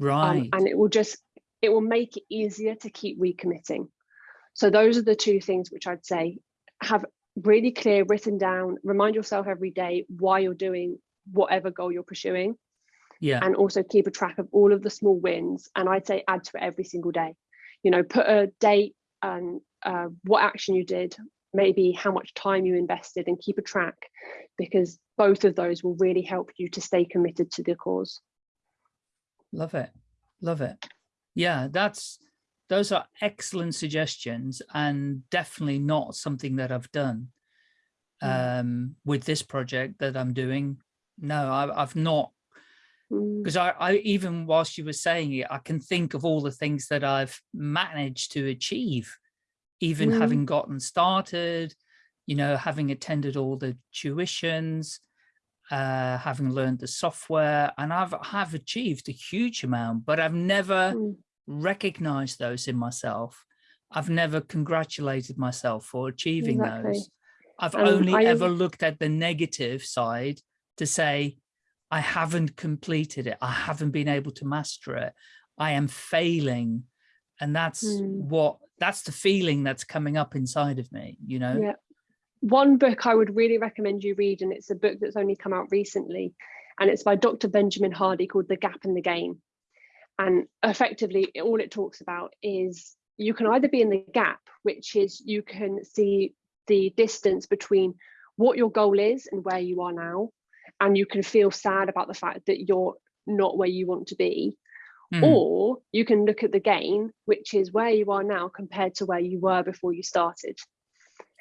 Um, Right. and it will just, it will make it easier to keep recommitting. So those are the two things which I'd say have really clear written down, remind yourself every day why you're doing whatever goal you're pursuing yeah. and also keep a track of all of the small wins. And I'd say add to it every single day. You know, put a date and uh, what action you did, maybe how much time you invested, and keep a track because both of those will really help you to stay committed to the cause. Love it. Love it. Yeah, that's those are excellent suggestions and definitely not something that I've done Mm. um, with this project that I'm doing. No, I, I've not Mm, because I, I even whilst you were saying it, I can think of all the things that I've managed to achieve, even Mm. having gotten started, you know, having attended all the tuitions, uh, having learned the software, and I've have achieved a huge amount, but I've never mm, recognized those in myself. I've never congratulated myself for achieving Exactly. those. I've Um, only I- ever looked at the negative side to say, I haven't completed it. I haven't been able to master it. I am failing. And that's Hmm. what, that's the feeling that's coming up inside of me, you know? Yeah. One book I would really recommend you read, and it's a book that's only come out recently, and it's by Dr. Benjamin Hardy called The Gap and the Gain. And effectively, all it talks about is you can either be in the gap, which is you can see the distance between what your goal is and where you are now, and you can feel sad about the fact that you're not where you want to be. Mm, Or you can look at the gain, which is where you are now compared to where you were before you started.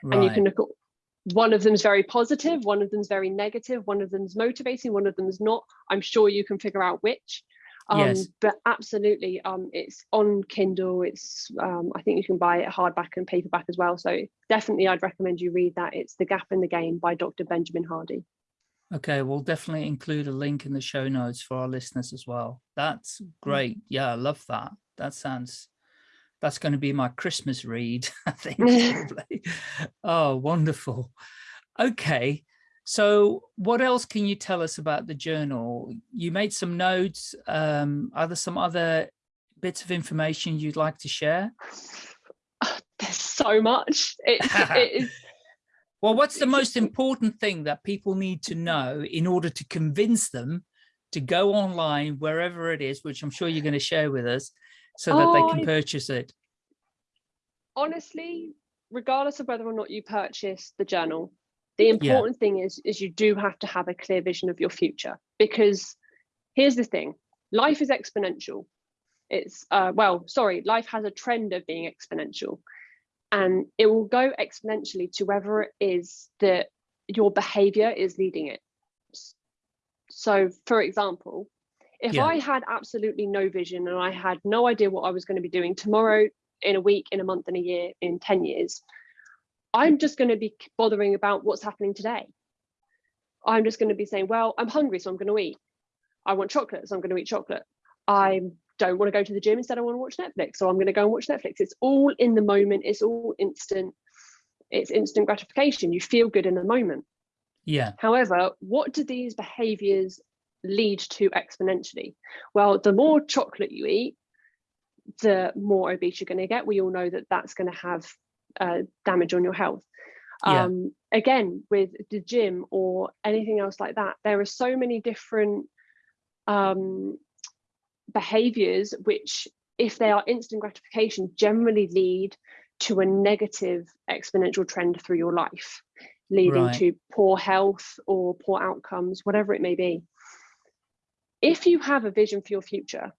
And you can look at one of them's very positive one of them's very negative one of them's motivating one of them's not. I'm sure you can figure out which um Yes. but absolutely um it's on kindle it's um i think you can buy it hardback and paperback as well so definitely i'd recommend you read that it's the gap and the gain by dr benjamin hardy Okay, we'll definitely include a link in the show notes for our listeners as well. That's great. Yeah, I love that. That sounds, that's going to be my Christmas read, I think. oh, wonderful. Okay, so what else can you tell us about the journal? You made some notes. Um, are there some other bits of information you'd like to share? There's so much. It's, it is, well, what's the most important thing that people need to know in order to convince them to go online, wherever it is, which I'm sure you're going to share with us, so that Oh, they can purchase it? honestly, regardless of whether or not you purchase the journal, the important thing is, is you do have to have a clear vision of your future because here's the thing, life is exponential. It's, uh, well, sorry, life has a trend of being exponential and it will go exponentially to wherever it is that your behavior is leading it. So for example, if Yeah. I had absolutely no vision and I had no idea what I was going to be doing tomorrow, in a week, in a month, in a year, in 10 years, I'm just going to be bothering about what's happening today. I'm just going to be saying, well, I'm hungry, so I'm going to eat. I want chocolate, so I'm going to eat chocolate. I don't want to go to the gym, instead I want to watch Netflix, so I'm going to go and watch Netflix. It's all in the moment. It's all instant. It's instant gratification. You feel good in the moment. Yeah, However, what do these behaviors lead to exponentially? Well, the more chocolate you eat, the more obese you're going to get. We all know that that's going to have uh, damage on your health. Yeah. Um, again, with the gym or anything else like that, there are so many different um, behaviors which, if they are instant gratification, generally lead to a negative exponential trend through your life, leading Right. to poor health or poor outcomes, whatever it may be. If you have a vision for your future,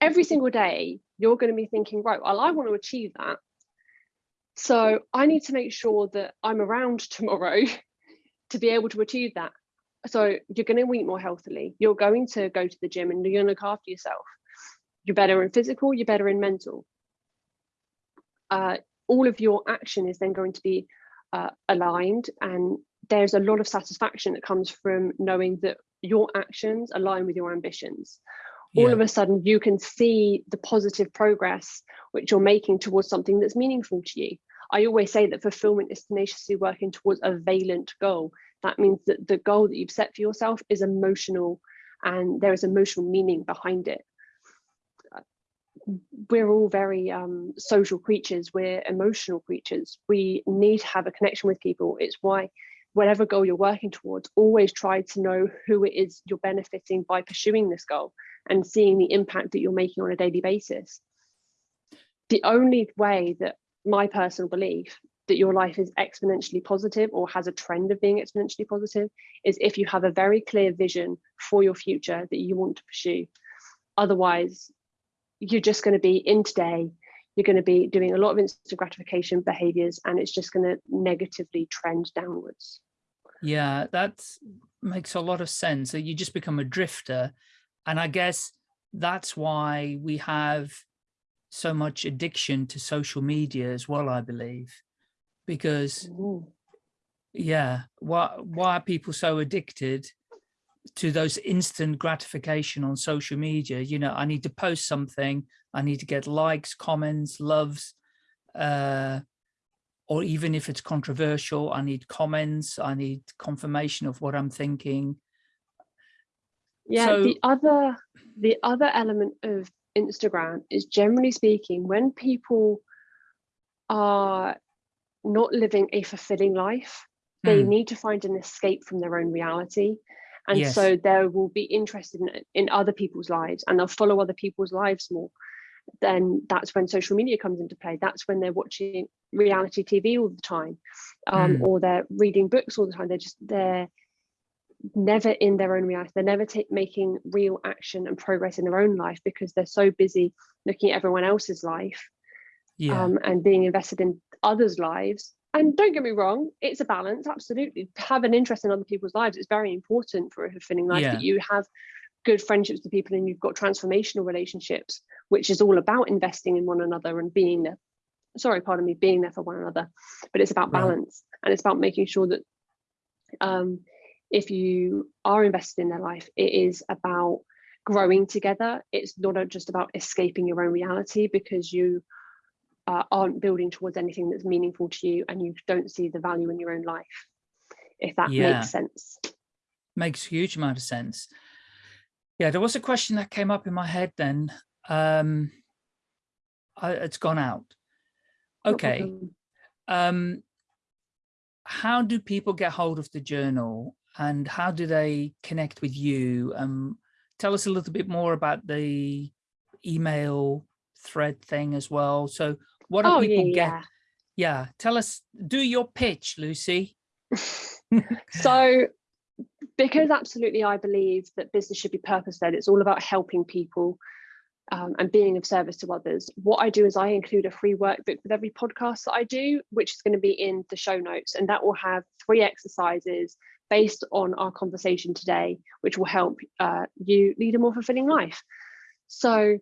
every single day you're going to be thinking, right, well, I want to achieve that. So I need to make sure that I'm around tomorrow to be able to achieve that. So you're going to eat more healthily. You're going to go to the gym and you're going to look after yourself. You're better in physical, you're better in mental. Uh, all of your action is then going to be uh, aligned and there's a lot of satisfaction that comes from knowing that your actions align with your ambitions all yeah, of a sudden you can see the positive progress which you're making towards something that's meaningful to you. I always say that fulfillment is tenaciously working towards a valent goal. That means that the goal that you've set for yourself is emotional and there is emotional meaning behind it. We're all very um, social creatures, we're emotional creatures. We need to have a connection with people. It's why whatever goal you're working towards, always try to know who it is you're benefiting by pursuing this goal and seeing the impact that you're making on a daily basis. The only way that my personal belief that your life is exponentially positive or has a trend of being exponentially positive is if you have a very clear vision for your future that you want to pursue. Otherwise, you're just going to be in today, you're going to be doing a lot of instant gratification behaviors, and it's just going to negatively trend downwards. yeah, that makes a lot of sense. That you just become a drifter. And I guess that's why we have so much addiction to social media as well, I believe. Because Ooh. yeah, why why are people so addicted to those instant gratification on social media? You know, I need to post something, I need to get likes, comments, loves, uh, or even if it's controversial, I need comments, I need confirmation of what I'm thinking. Yeah, So- the other the other element of Instagram is generally speaking when people are not living a fulfilling life, they Hmm, need to find an escape from their own reality. And Yes. so they will be interested in, in other people's lives and they'll follow other people's lives more. Then that's when social media comes into play. That's when they're watching reality TV all the time, um, Mm. or they're reading books all the time. They're just they're never in their own reality. They're never making real action and progress in their own life because they're so busy looking at everyone else's life yeah, um, and being invested in others' lives. And don't get me wrong, it's a balance, absolutely. Have an interest in other people's lives It's very important for a fulfilling life Yeah. that you have good friendships with people and you've got transformational relationships, which is all about investing in one another and being there. Sorry, pardon me, being there for one another. But it's about Right. balance and it's about making sure that um, if you are invested in their life, it is about growing together. It's not just about escaping your own reality because you uh, aren't building towards anything that's meaningful to you and you don't see the value in your own life, if that Yeah. makes sense. makes a huge amount of sense. Yeah, there was a question that came up in my head then. Um, I, it's gone out. Okay. Um, how do people get hold of the journal and how do they connect with you? Um, tell us a little bit more about the email thread thing as well. So what do Oh, people yeah, get? yeah. Yeah, tell us, do your pitch, Lucy. So, because absolutely I believe that business should be purpose led, it's all about helping people um, and being of service to others. What I do is I include a free workbook with every podcast that I do, which is going to be in the show notes, and that will have three exercises based on our conversation today, which will help uh, you lead a more fulfilling life. So,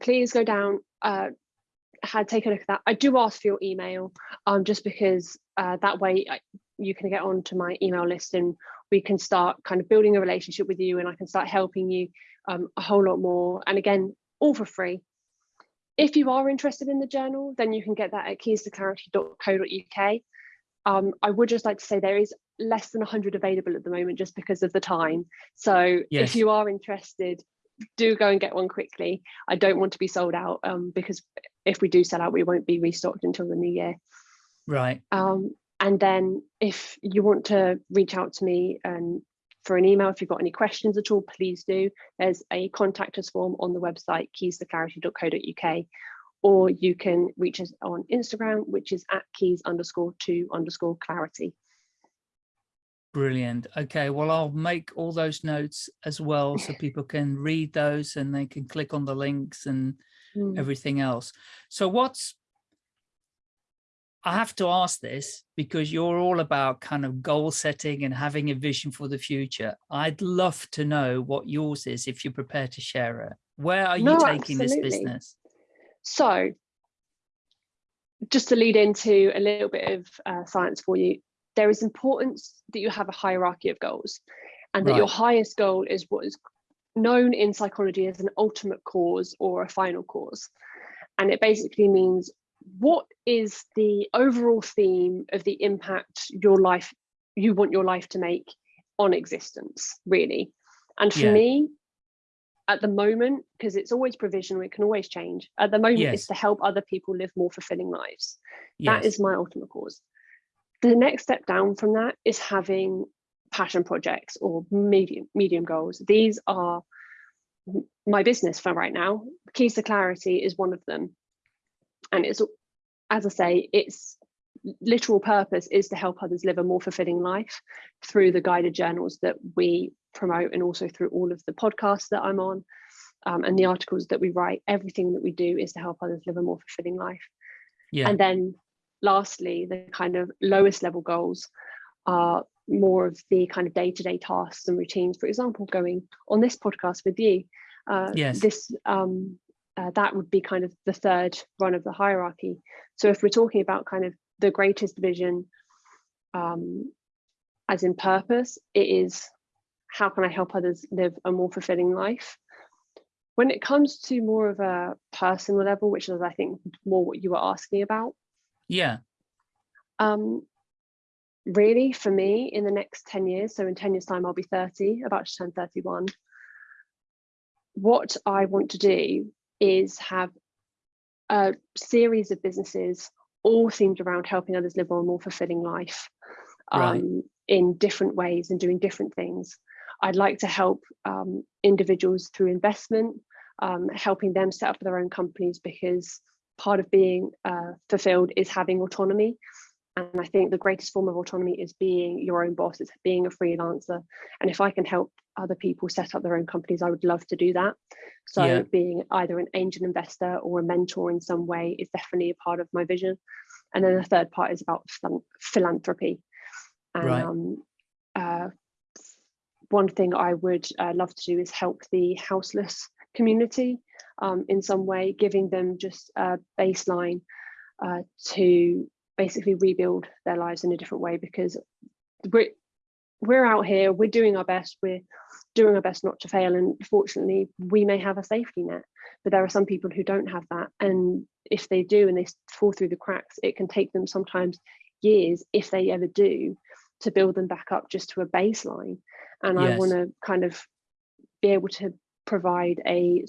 please go down. Uh, had take a look at that. I do ask for your email, um, just because uh, that way I, you can get onto my email list and we can start kind of building a relationship with you and I can start helping you um, a whole lot more. And again, all for free. If you are interested in the journal, then you can get that at keystoclarity.co.uk. Um, I would just like to say there is less than 100 available at the moment just because of the time. So Yes. if you are interested, do go and get one quickly. I don't want to be sold out um, because if we do sell out, we won't be restocked until the new year. Right. Um, and then if you want to reach out to me and for an email, if you've got any questions at all, please do. There's a contact us form on the website keystoclarity.co.uk, or you can reach us on Instagram, which is at keys underscore to underscore clarity. Brilliant. Okay, well, I'll make all those notes as well so people can read those and they can click on the links and Mm. everything else. So what's, I have to ask this because you're all about kind of goal setting and having a vision for the future. I'd love to know what yours is if you're prepared to share it. Where are you No, taking this business? So, just to lead into a little bit of uh, science for you, there is importance that you have a hierarchy of goals, and that your highest goal is what is known in psychology as an ultimate cause or a final cause. And it basically means what is the overall theme of the impact your life you want your life to make on existence, really. And for Yeah. me, at the moment, because it's always provisional, it can always change. At the moment, Yes. it's to help other people live more fulfilling lives. That Yes. is my ultimate cause. The next step down from that is having passion projects or medium medium goals. These are my business for right now. Keys to Clarity is one of them. And it's, as I say, its literal purpose is to help others live a more fulfilling life through the guided journals that we promote and also through all of the podcasts that I'm on um, and the articles that we write. Everything that we do is to help others live a more fulfilling life. Yeah. And then lastly, the kind of lowest level goals are more of the kind of day-to-day tasks and routines. For example, going on this podcast with you. Uh, Yes. This um, uh, that would be kind of the third run of the hierarchy. So if we're talking about kind of the greatest vision, um, as in purpose, it is how can I help others live a more fulfilling life? When it comes to more of a personal level, which is I think more what you were asking about, Yeah. um, really for me in the next 10 years, so in 10 years time, I'll be 30, about to turn 31. What I want to do is have a series of businesses all themed around helping others live a more fulfilling life Right. um, in different ways and doing different things. I'd like to help um, individuals through investment, um, helping them set up their own companies because part of being uh, fulfilled is having autonomy. And I think the greatest form of autonomy is being your own boss, it's being a freelancer. And if I can help other people set up their own companies, I would love to do that. So Yeah. being either an angel investor or a mentor in some way is definitely a part of my vision. And then the third part is about philanthropy. And Right. um, uh, one thing I would uh, love to do is help the houseless community um, in some way, giving them just a baseline uh, to basically rebuild their lives in a different way because we're we're out here we're doing our best we're doing our best not to fail and fortunately we may have a safety net but there are some people who don't have that and if they do and they fall through the cracks it can take them sometimes years if they ever do to build them back up just to a baseline. And i want to kind of be able to provide a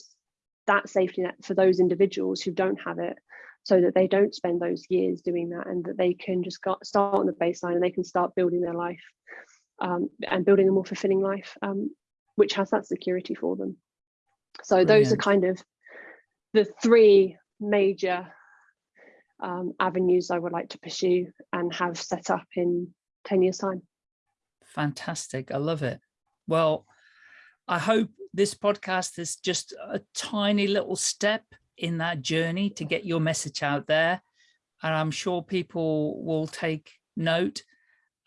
that safety net for those individuals who don't have it so that they don't spend those years doing that and that they can just got, start on the baseline and they can start building their life um, and building a more fulfilling life um, which has that security for them so Brilliant. those are kind of the three major um, avenues I would like to pursue and have set up in 10 years time. Fantastic. I love it. Well, I hope this podcast is just a tiny little step in that journey to get your message out there. And I'm sure people will take note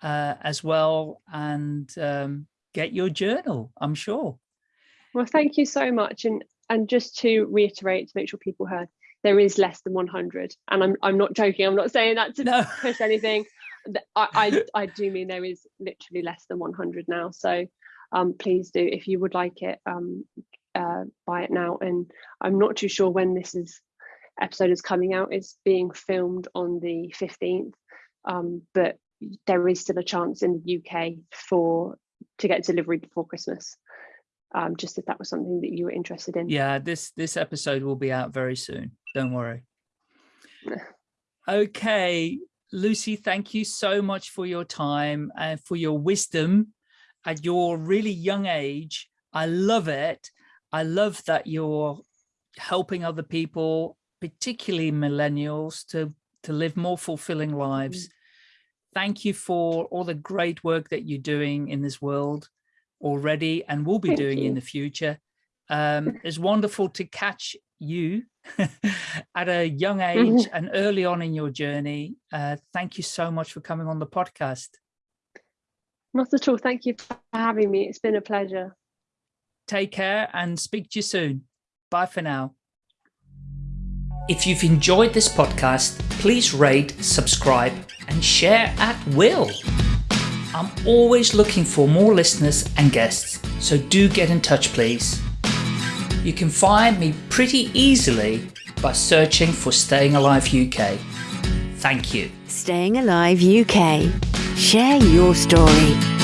uh, as well and um, get your journal, I'm sure. Well, thank you so much. And and just to reiterate to make sure people heard, there is less than 100. And I'm I'm not joking. I'm not saying that to no. push anything. I, I, I do mean there is literally less than 100 now. So um, please do, if you would like it, um, uh, buy it now. And I'm not too sure when this is episode is coming out. It's being filmed on the 15th, um, but there is still a chance in the UK for to get delivery before Christmas. Um, just if that was something that you were interested in. Yeah, this this episode will be out very soon. Don't worry. okay, Lucy, thank you so much for your time and for your wisdom at your really young age. I love it. I love that you're helping other people, particularly millennials, to, to live more fulfilling lives. Mm. Thank you for all the great work that you're doing in this world already and will be Thank doing you. in the future. Um, it's wonderful to catch you at a young age and early on in your journey. Uh, thank you so much for coming on the podcast. Not at all. Thank you for having me. It's been a pleasure. Take care and speak to you soon. Bye for now. If you've enjoyed this podcast, please rate, subscribe and share at will. I'm always looking for more listeners and guests, so do get in touch please. You can find me pretty easily by searching for Staying Alive UK. Thank you. Staying Alive UK. Share your story.